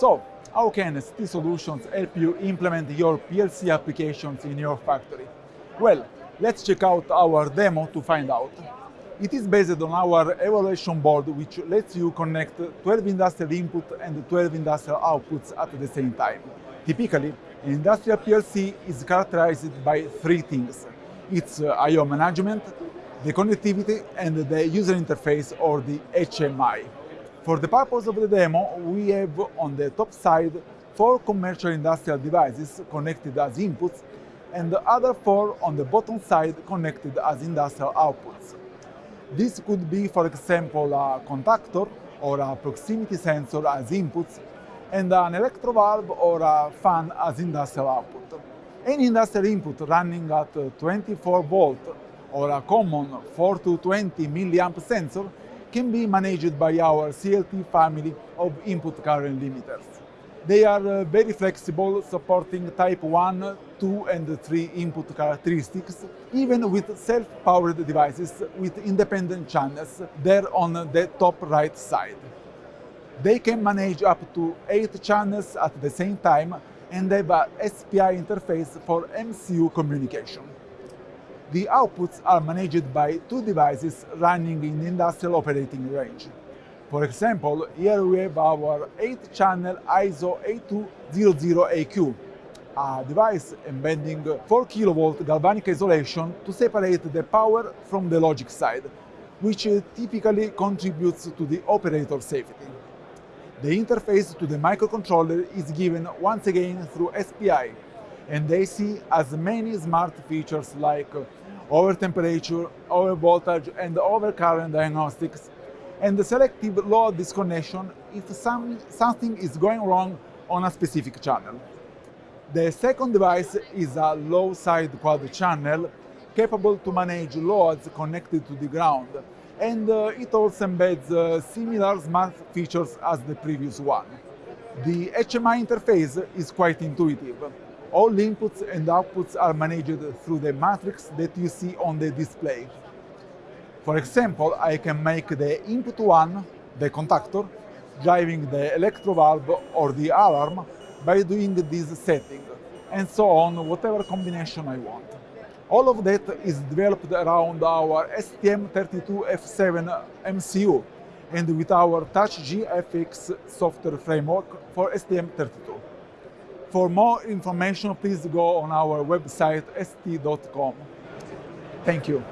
So, how can ST Solutions help you implement your PLC applications in your factory? Well, let's check out our demo to find out. It is based on our evaluation board which lets you connect 12 industrial input and 12 industrial outputs at the same time. Typically, an industrial PLC is characterized by three things. It's uh, I.O. management, the connectivity and the user interface or the HMI. For the purpose of the demo, we have on the top side four commercial industrial devices connected as inputs and the other four on the bottom side connected as industrial outputs. This could be, for example, a contactor or a proximity sensor as inputs and an electrovalve or a fan as industrial output. Any industrial input running at 24 volt or a common 4 to 20 milliamp sensor can be managed by our CLT family of input current limiters. They are uh, very flexible, supporting type 1, 2 and 3 input characteristics, even with self-powered devices with independent channels there on the top right side. They can manage up to 8 channels at the same time and have a SPI interface for MCU communication. The outputs are managed by two devices running in industrial operating range. For example, here we have our 8-channel ISO 8200AQ, a device embedding 4 kV galvanic isolation to separate the power from the logic side, which typically contributes to the operator safety. The interface to the microcontroller is given once again through SPI, and they see as many smart features like over temperature, over voltage and over current diagnostics, and the selective load disconnection if some, something is going wrong on a specific channel. The second device is a low side quad channel capable to manage loads connected to the ground, and uh, it also embeds uh, similar smart features as the previous one. The HMI interface is quite intuitive. All inputs and outputs are managed through the matrix that you see on the display. For example, I can make the input 1, the contactor, driving the electrovalve or the alarm by doing this setting, and so on, whatever combination I want. All of that is developed around our STM32F7 MCU and with our TouchGFX software framework for STM32. For more information, please go on our website st.com. Thank you.